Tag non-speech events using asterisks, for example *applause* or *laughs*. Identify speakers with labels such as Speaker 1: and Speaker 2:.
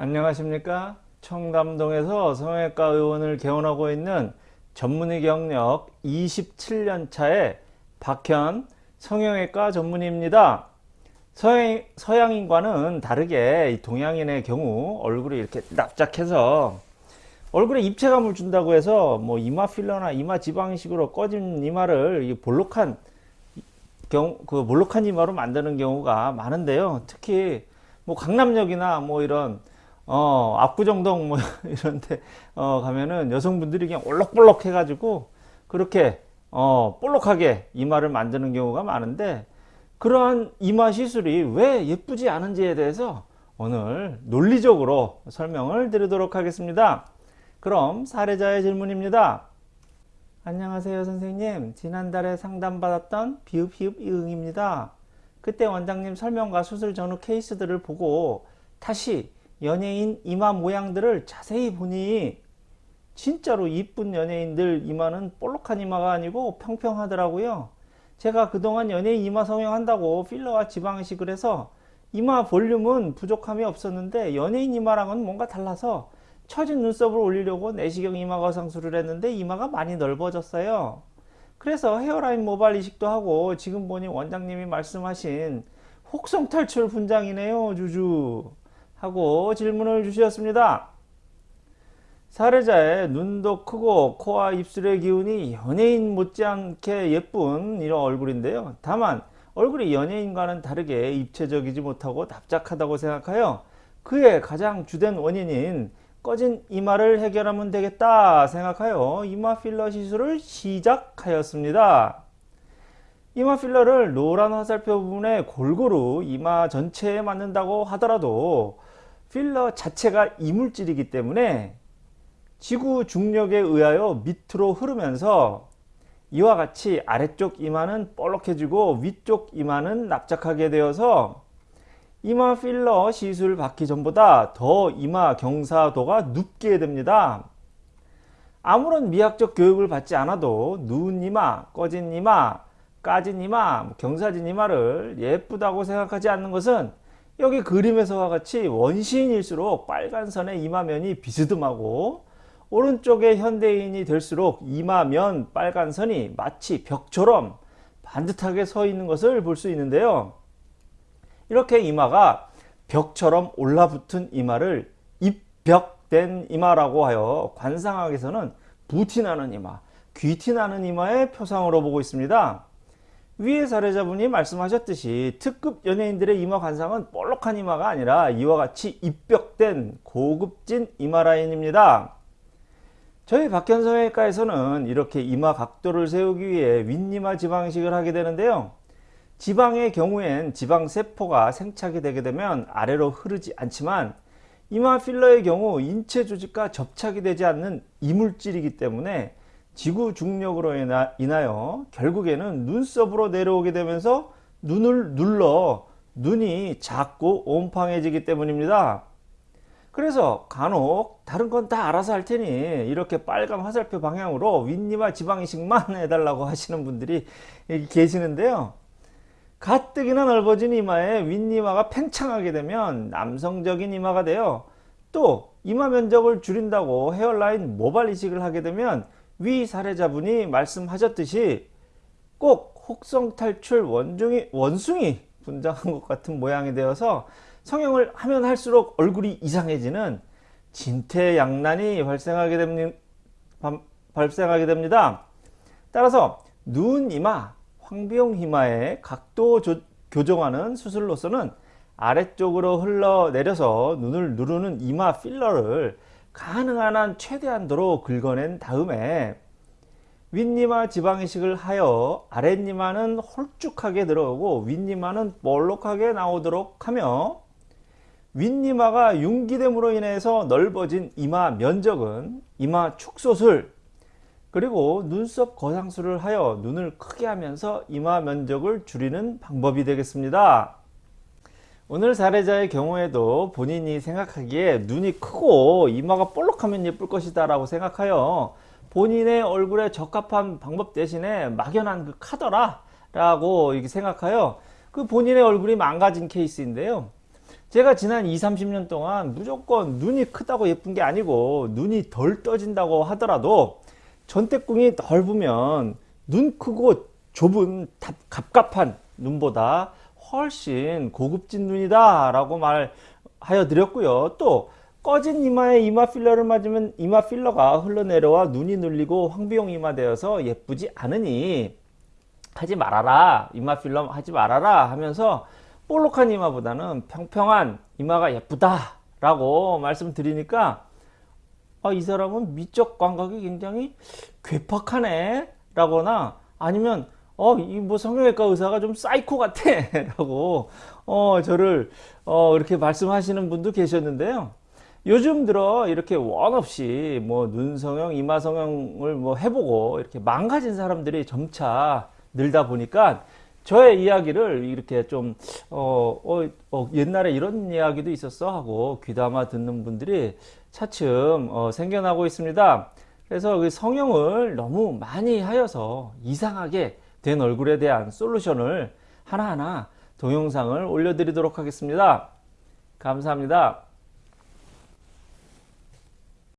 Speaker 1: 안녕하십니까? 청담동에서 성형외과 의원을 개원하고 있는 전문의 경력 27년 차의 박현 성형외과 전문의입니다. 서양, 서양인과는 다르게 동양인의 경우 얼굴이 이렇게 납작해서 얼굴에 입체감을 준다고 해서 뭐 이마 필러나 이마 지방이식으로 꺼진 이마를 볼록한 경우 그 볼록한 이마로 만드는 경우가 많은데요. 특히 뭐 강남역이나 뭐 이런 어, 압구정동 뭐 *laughs* 이런데 어, 가면은 여성분들이 그냥 올록볼록 해가지고 그렇게 어, 볼록하게 이마를 만드는 경우가 많은데 그러한 이마 시술이 왜 예쁘지 않은지에 대해서 오늘 논리적으로 설명을 드리도록 하겠습니다. 그럼 사례자의 질문입니다. 안녕하세요 선생님 지난달에 상담받았던 비읍비읍 이응입니다. 그때 원장님 설명과 수술 전후 케이스들을 보고 다시 연예인 이마 모양들을 자세히 보니 진짜로 이쁜 연예인들 이마는 볼록한 이마가 아니고 평평하더라고요. 제가 그동안 연예인 이마 성형한다고 필러와 지방이식을 해서 이마 볼륨은 부족함이 없었는데 연예인 이마랑은 뭔가 달라서 처진 눈썹을 올리려고 내시경 이마 거상술을 했는데 이마가 많이 넓어졌어요. 그래서 헤어라인 모발 이식도 하고 지금 보니 원장님이 말씀하신 혹성 탈출 분장이네요 주주. 하고 질문을 주셨습니다. 사례자의 눈도 크고 코와 입술의 기운이 연예인 못지않게 예쁜 이런 얼굴인데요. 다만 얼굴이 연예인과는 다르게 입체적이지 못하고 납작하다고 생각하여 그의 가장 주된 원인인 꺼진 이마를 해결하면 되겠다 생각하여 이마 필러 시술을 시작하였습니다. 이마 필러를 노란 화살표 부분에 골고루 이마 전체에 맞는다고 하더라도 필러 자체가 이물질이기 때문에 지구 중력에 의하여 밑으로 흐르면서 이와 같이 아래쪽 이마는 볼록해지고 위쪽 이마는 납작하게 되어서 이마 필러 시술 받기 전보다 더 이마 경사도가 눕게 됩니다. 아무런 미학적 교육을 받지 않아도 누운 이마, 꺼진 이마, 까진 이마, 경사진 이마를 예쁘다고 생각하지 않는 것은 여기 그림에서와 같이 원시인일수록 빨간 선의 이마면이 비스듬하고 오른쪽에 현대인이 될수록 이마면 빨간 선이 마치 벽처럼 반듯하게 서 있는 것을 볼 수 있는데요. 이렇게 이마가 벽처럼 올라붙은 이마를 입벽된 이마라고 하여 관상학에서는 부티나는 이마, 귀티나는 이마의 표상으로 보고 있습니다. 위의 사례자분이 말씀하셨듯이 특급 연예인들의 이마 관상은 볼록한 이마가 아니라 이와 같이 입벽된 고급진 이마 라인입니다. 저희 박현성외과에서는 이렇게 이마 각도를 세우기 위해 윗이마 지방식을 하게 되는데요. 지방의 경우엔 지방세포가 생착이 되게 되면 아래로 흐르지 않지만 이마 필러의 경우 인체 조직과 접착이 되지 않는 이물질이기 때문에 지구 중력으로 인하여 결국에는 눈썹으로 내려오게 되면서 눈을 눌러 눈이 작고 옴팡해지기 때문입니다. 그래서 간혹 다른 건 다 알아서 할 테니 이렇게 빨간 화살표 방향으로 윗니마 지방이식만 *laughs* 해달라고 하시는 분들이 계시는데요. 가뜩이나 넓어진 이마에 윗니마가 팽창하게 되면 남성적인 이마가 되어 또 이마 면적을 줄인다고 헤어라인 모발 이식을 하게 되면 위 사례자분이 말씀하셨듯이 꼭 혹성 탈출 원중이, 원숭이 분장한 것 같은 모양이 되어서 성형을 하면 할수록 얼굴이 이상해지는 진퇴양난이 발생하게 됩니다. 발생하게 됩니다. 따라서 눈 이마, 황비용 이마의 각도 조, 교정하는 수술로서는 아래쪽으로 흘러내려서 눈을 누르는 이마 필러를 가능한 한 최대한도로 긁어낸 다음에 윗니마 지방이식을 하여 아랫니마는 홀쭉하게 들어오고 윗니마는 볼록하게 나오도록 하며 윗니마가 융기됨으로 인해서 넓어진 이마 면적은 이마 축소술 그리고 눈썹 거상술을 하여 눈을 크게 하면서 이마 면적을 줄이는 방법이 되겠습니다. 오늘 사례자의 경우에도 본인이 생각하기에 눈이 크고 이마가 볼록하면 예쁠 것이다 라고 생각하여 본인의 얼굴에 적합한 방법 대신에 막연한 그 카더라 라고 생각하여 그 본인의 얼굴이 망가진 케이스인데요 제가 지난 2, 30년 동안 무조건 눈이 크다고 예쁜 게 아니고 눈이 덜 떠진다고 하더라도 전태궁이 넓으면 눈 크고 좁은 답- 갑갑한 눈보다 훨씬 고급진 눈이다 라고 말하여 드렸고요. 또 꺼진 이마에 이마 필러를 맞으면 이마 필러가 흘러내려와 눈이 눌리고 황비용 이마 되어서 예쁘지 않으니 하지 말아라 이마 필러 하지 말아라 하면서 볼록한 이마보다는 평평한 이마가 예쁘다 라고 말씀드리니까 아, 이 사람은 미적 감각이 굉장히 괴팍하네 라거나 아니면 어, 이 뭐 성형외과 의사가 좀 사이코 같아 *laughs* 라고 어, 저를 어, 이렇게 말씀하시는 분도 계셨는데요. 요즘 들어 이렇게 원 없이 뭐 눈성형, 이마성형을 뭐 해보고 이렇게 망가진 사람들이 점차 늘다 보니까 저의 이야기를 이렇게 좀, 어, 어, 어, 옛날에 이런 이야기도 있었어 하고 귀담아 듣는 분들이 차츰 어, 생겨나고 있습니다. 그래서 그 성형을 너무 많이 하여서 이상하게 된 얼굴에 대한 솔루션을 하나하나 동영상을 올려드리도록 하겠습니다. 감사합니다.